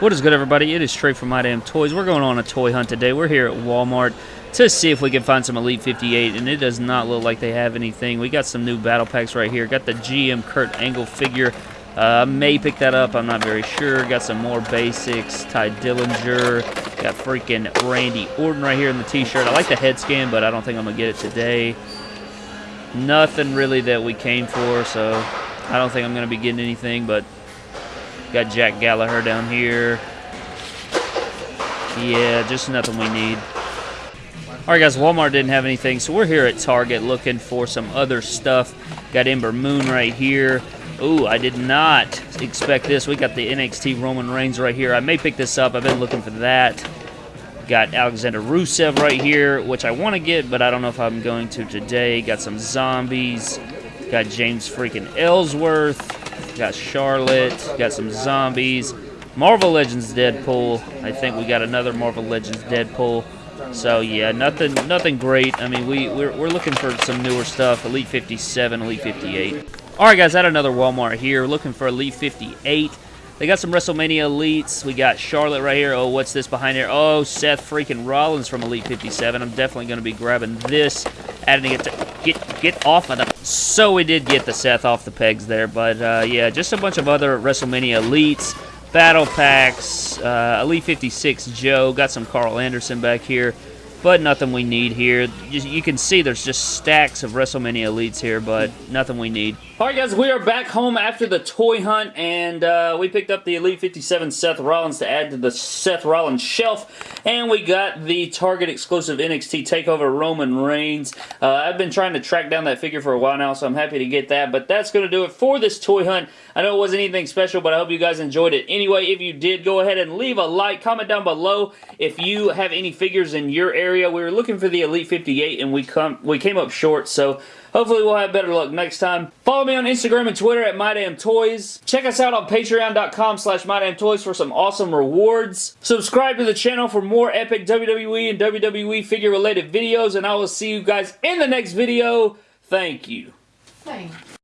What is good, everybody? It is Trey from My Damn Toys. We're going on a toy hunt today. We're here at Walmart to see if we can find some Elite 58, and it does not look like they have anything. We got some new battle packs right here. Got the GM Kurt Angle figure. Uh, may pick that up. I'm not very sure. Got some more basics. Tye Dillinger. Got freaking Randy Orton right here in the t-shirt. I like the head scan, but I don't think I'm going to get it today. Nothing really that we came for, so I don't think I'm going to be getting anything, but Got Jack Gallagher down here. Yeah, just nothing we need. Alright guys, Walmart didn't have anything, so we're here at Target looking for some other stuff. Got Ember Moon right here. Ooh, I did not expect this. We got the NXT Roman Reigns right here. I may pick this up. I've been looking for that. Got Alexander Rusev right here, which I want to get, but I don't know if I'm going to today. Got some zombies. Got James freaking Ellsworth. Got Charlotte. Got some zombies. Marvel Legends Deadpool. I think we got another Marvel Legends Deadpool. So yeah, nothing nothing great. I mean, we we're, we're looking for some newer stuff. Elite 57, Elite 58. All right, guys, at another Walmart here, looking for Elite 58. They got some WrestleMania Elites. We got Charlotte right here. Oh, what's this behind here? Oh, Seth freaking Rollins from Elite 57. I'm definitely going to be grabbing this, adding it to get get off of the. So we did get the Seth off the pegs there, but uh, yeah, just a bunch of other WrestleMania Elites, Battle Packs, uh, Elite 56 Joe. Got some Karl Anderson back here but nothing we need here. You can see there's just stacks of WrestleMania Elites here, but nothing we need. All right, guys, we are back home after the toy hunt, and uh, we picked up the Elite 57 Seth Rollins to add to the Seth Rollins shelf, and we got the Target exclusive NXT TakeOver Roman Reigns. Uh, I've been trying to track down that figure for a while now, so I'm happy to get that, but that's going to do it for this toy hunt. I know it wasn't anything special, but I hope you guys enjoyed it. Anyway, if you did, go ahead and leave a like, comment down below if you have any figures in your area. We were looking for the Elite 58, and we come we came up short, so hopefully we'll have better luck next time. Follow me on Instagram and Twitter at MyDamnToys. Check us out on Patreon.com slash MyDamnToys for some awesome rewards. Subscribe to the channel for more epic WWE and WWE figure-related videos, and I will see you guys in the next video. Thank you. Thanks.